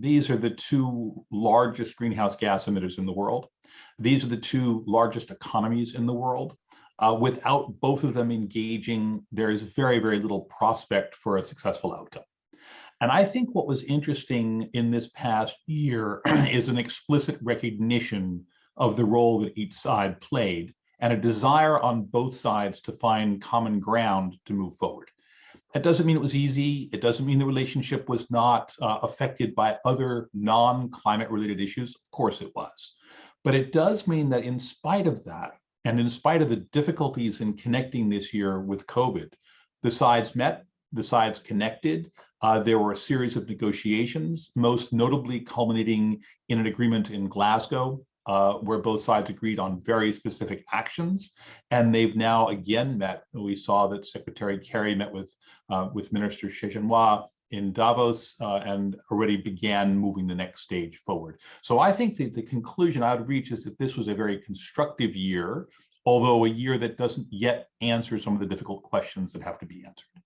these are the two largest greenhouse gas emitters in the world. These are the two largest economies in the world. Uh, without both of them engaging, there is very, very little prospect for a successful outcome. And I think what was interesting in this past year is an explicit recognition of the role that each side played and a desire on both sides to find common ground to move forward. That doesn't mean it was easy. It doesn't mean the relationship was not uh, affected by other non-climate related issues. Of course it was. But it does mean that in spite of that, and in spite of the difficulties in connecting this year with COVID, the sides met, the sides connected. Uh, there were a series of negotiations, most notably culminating in an agreement in Glasgow uh, where both sides agreed on very specific actions. And they've now again met. We saw that Secretary Kerry met with, uh, with Minister Xie Zhenhua in Davos uh, and already began moving the next stage forward. So I think that the conclusion I would reach is that this was a very constructive year, although a year that doesn't yet answer some of the difficult questions that have to be answered.